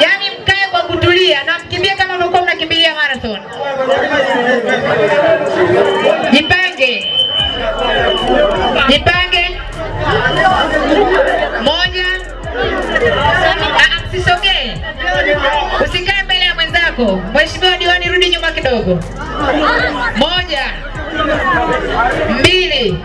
Yaani mkae kwa kutulia na mkimbie kama mlikuwa mnakimbilia marathon. Jipange, jipange. Moja, Ah, msisogee, usikae mbele ya mwenzako. Mheshimiwa diwani, rudi nyuma kidogo. Moja, mbili,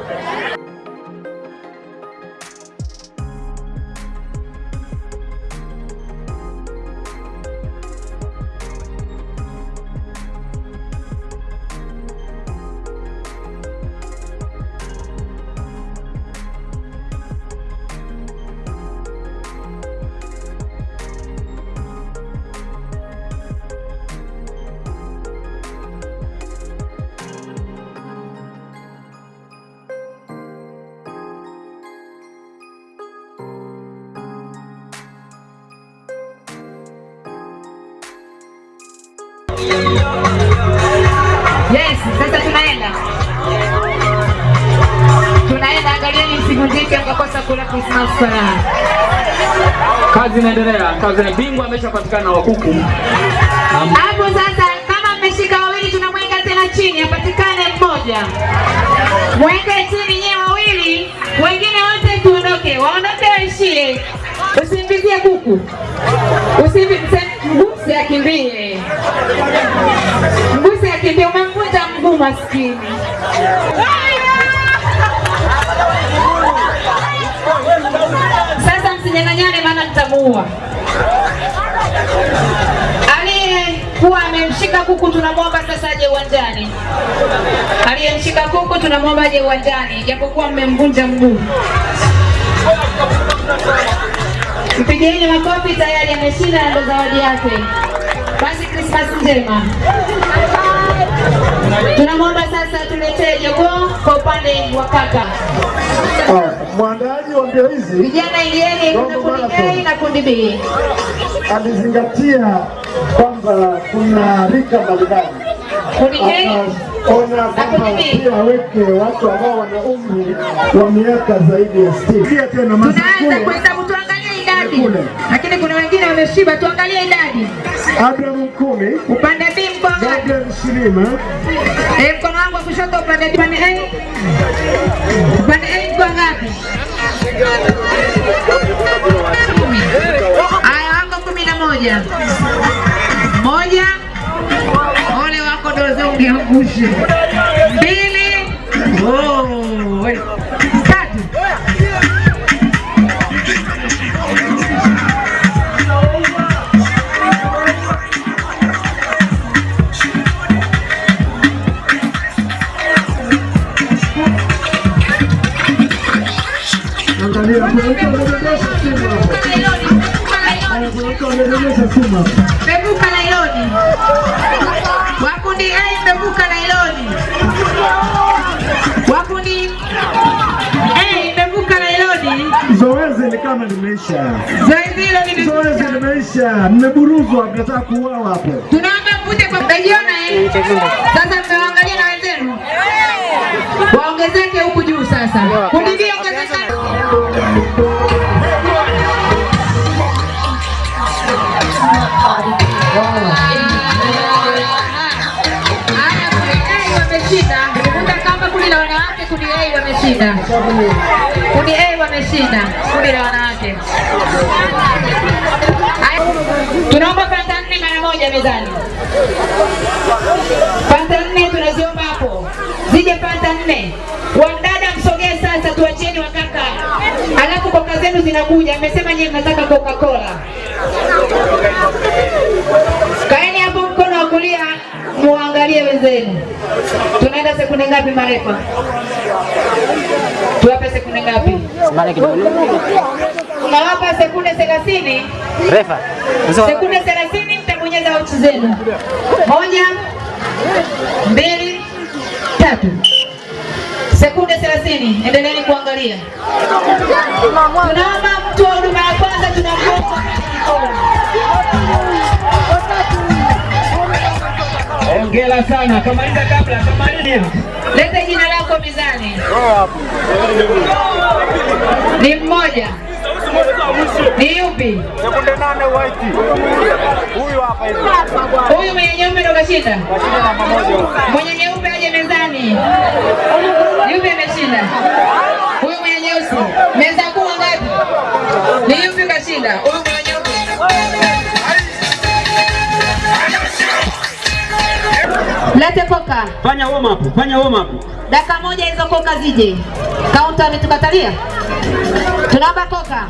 Tunaenda, angalieni msivunjike mkakosa kula Christmas furaha. Kazi inaendelea, kazi na bingwa ameshapatikana wa kuku. Hapo sasa, kama mmeshika wawili, tunamweka tena chini, apatikane mmoja. Mweke chini nyewe wawili, wengine wote tuondoke, waondoke waishie. Usimbizie kuku, usimvizie mguse, akimbie mguse, akimbie. Umemvunja mguu maskini. Mtamuua. Aliyekuwa amemshika kuku tunamwomba sasa aje uwanjani. Aliyemshika kuku tunamwomba aje uwanjani, japokuwa mmemvunja mguu. Mpigieni makofi, tayari ameshinda ndo zawadi yake. Basi Krismas njema. Tunamwomba sasa tuletee jogoo kwa upande wa kaka. Mbio hizi. Vijana ingieni kuna kundi A na kundi B. alizingatia kwamba kuna rika mbalimbali, Kundi A akaona kwamba pia aweke watu ambao wana umri wa miaka zaidi ya sitini. Pia tena Tunaanza kuhesabu, tuangalie idadi, lakini kuna wengine wameshiba, tuangalie idadi. Abraham Mkumi, Upande B mko Abraham Shirima, Eh, mkono wangu wa kushoto, upande B, upande A, upande A mko ngapi? Haya, wako kumi na moja. Moja, ole wako doze ungeangushe. Mmevuka nailoni. Wakundi A mmevuka nailoni. Wakundi A mmevuka nailoni. Zoezi ni kama limeisha, Zoezi hilo ni zoezi limeisha, mmeburuzwa, mnataka kuuawa hapo. tunaomba mvute kwa mtajiona eh. Sasa mmewaangalia na wenzenu. Waongezeke huku juu sasa. Wameshinda. Kundi A wameshinda, kundi la wanawake. Tunaomba panta nne mara moja mezani. Panta nne tunaziomba hapo, zije panta nne. Wamdada msogee sasa, tuacheni wakaka, alafu koka zenu zinakuja. Amesema nyie mnataka Coca-Cola. Kaeni hapo mkono wa kulia, muangalie wenzenu. Tunaenda sekunde ngapi marefa? Tuwape sekunde ngapi? Unawapa sekunde 30. Refa. Sekunde 30 mtabonyeza uchi zenu. Moja, mbili, tatu. Sekunde 30. Endeleeni kuangalia. Tunaomba mtu wa huduma ya kwanza tunamwomba Hongera sana. Kamaliza kabla, kamaliza. Lete jina lako mizani. Ni mmoja. Ni yupi? Sekunde nane white. Huyu hapa hivi. Huyu mwenye nyeupe ndo kashinda. Mashine namba moja. Mwenye nyeupe aje mezani. Yupi ameshinda? Huyu mwenye nyeusi. Meza kuu ngapi? Ni yupi kashinda? Huyu mwenye nyeupe. Lete koka. Fanya warm up, fanya warm up. Dakika moja hizo koka zije. Kaunta ametukatalia. Tunaomba koka.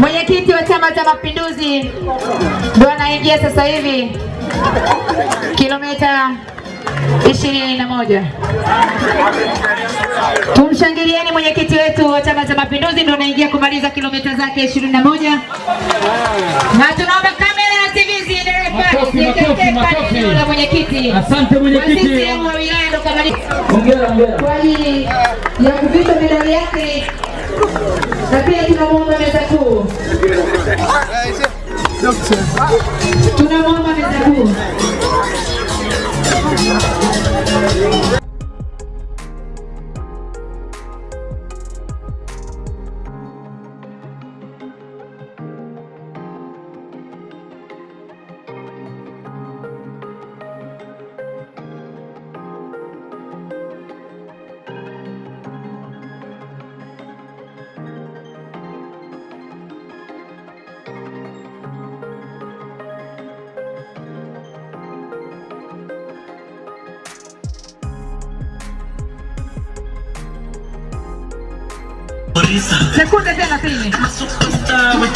Mwenyekiti wa Chama cha Mapinduzi ndio anaingia sasa hivi kilomita ishirini na moja. Tumshangilieni mwenyekiti wetu wa Chama cha Mapinduzi ndio anaingia kumaliza kilomita zake ishirini na moja na tunaomba kamera na TV ziendelee pale la mwenyekiti. Asante mwenyekiti. Wa wilaya ndo kamaliza kwa ajili ya kuvishwa medali yake, na pia tunamwomba meza kuu, tunamwomba meza kuu. Sekunde thelathini. Tunaomba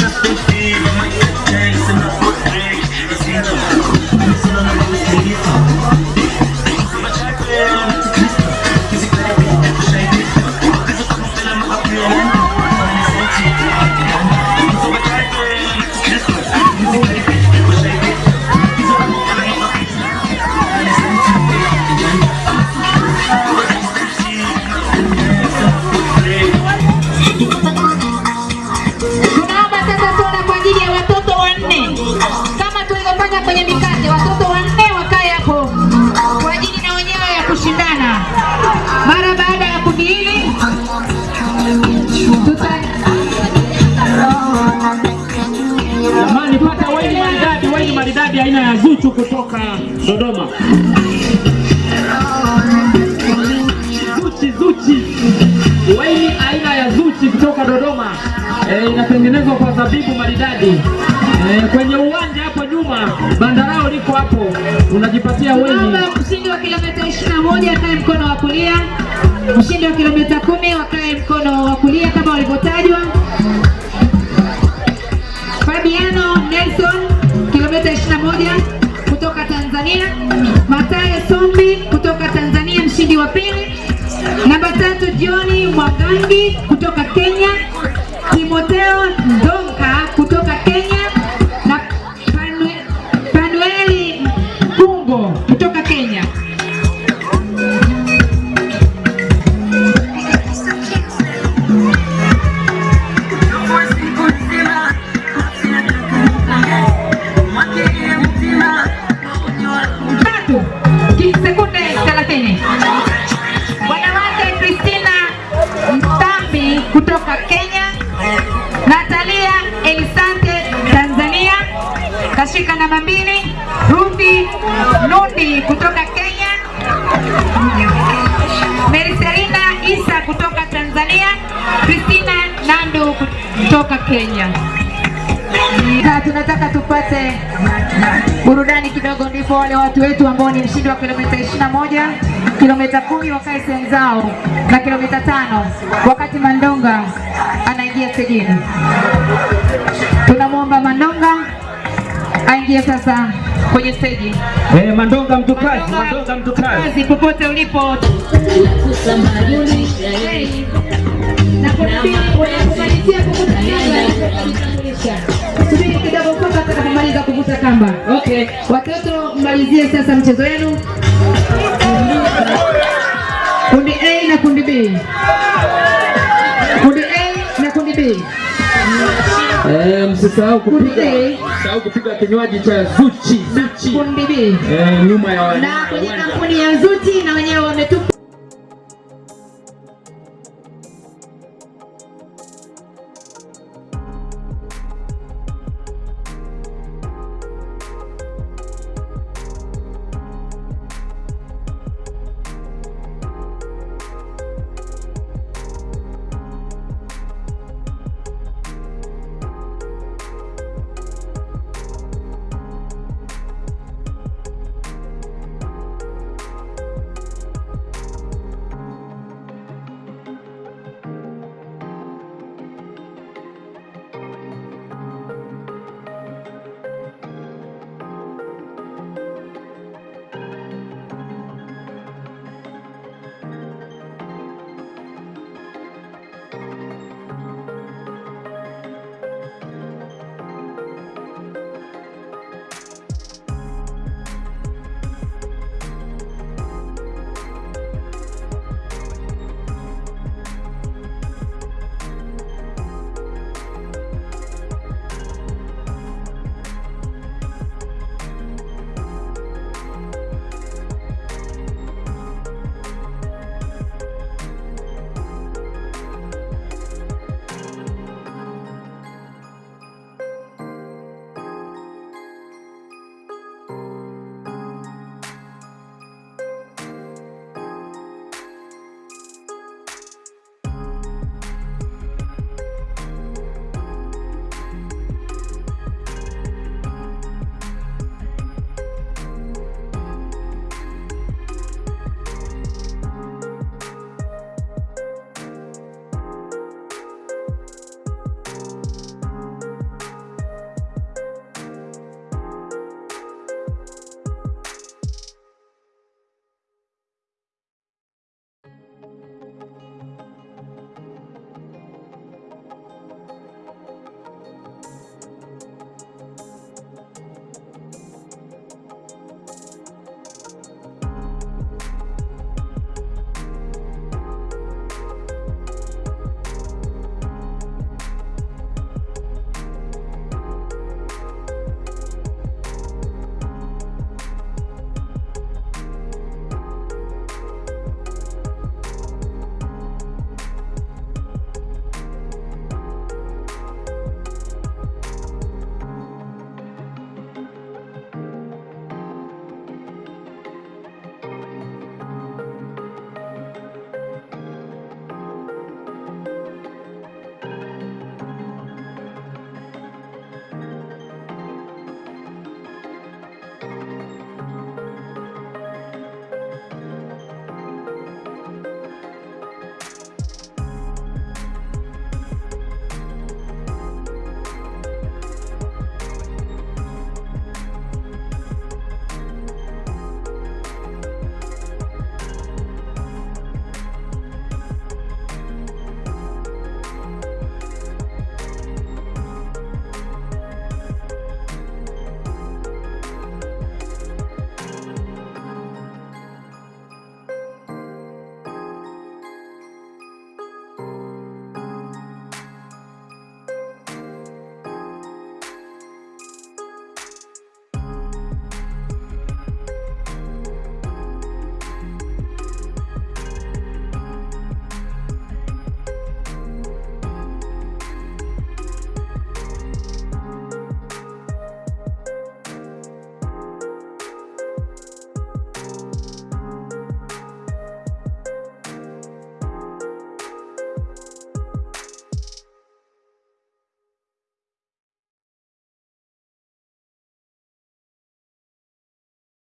aina ya Zuchu kutoka Dodoma. Zuchi, Zuchi, waini aina ya Zuchi kutoka Dodoma e, inatengenezwa kwa zabibu maridadi e, kwenye uwanja hapo nyuma, bandarao liko hapo, unajipatia waini. Mshindi wa kilomita 21 akae mkono wa kulia, mshindi wa kilomita kumi wakae mkono wa kulia kama walivyotajwa. Fabiano Nelson 21 kutoka Tanzania, Matayo Sombi kutoka Tanzania, mshindi wa pili. Namba tatu Johni Mwagangi kutoka Kenya, Timoteo Kutoka Kenya, Meriselina Isa kutoka Tanzania, Christina nando kutoka Kenya. Na tunataka tupate burudani kidogo, ndipo wale watu wetu ambao ni mshindi wa kilomita 21, kilomita kumi wakae sehemu zao na kilomita tano, wakati Mandonga anaingia stejini. Tunamwomba Mandonga aingie sasa kwenye stage. Eh, Mandonga mtu kazi, Mandonga mtu kazi. Kazi popote ulipo. Na kuna mbili unapomalizia kuvuta kamba. Subiri kidogo mpaka atakapomaliza kuvuta kamba. Okay. Watoto mmalizie sasa mchezo wenu. Kundi A na kundi B. Kundi A na kundi B. Eh, msisahau kupiga msisahau kupiga kinywaji cha Zuchi, Zuchi. kundi B. Eh, nyuma ya Na kwenye kampuni ya Zuti na wenyewe wametupa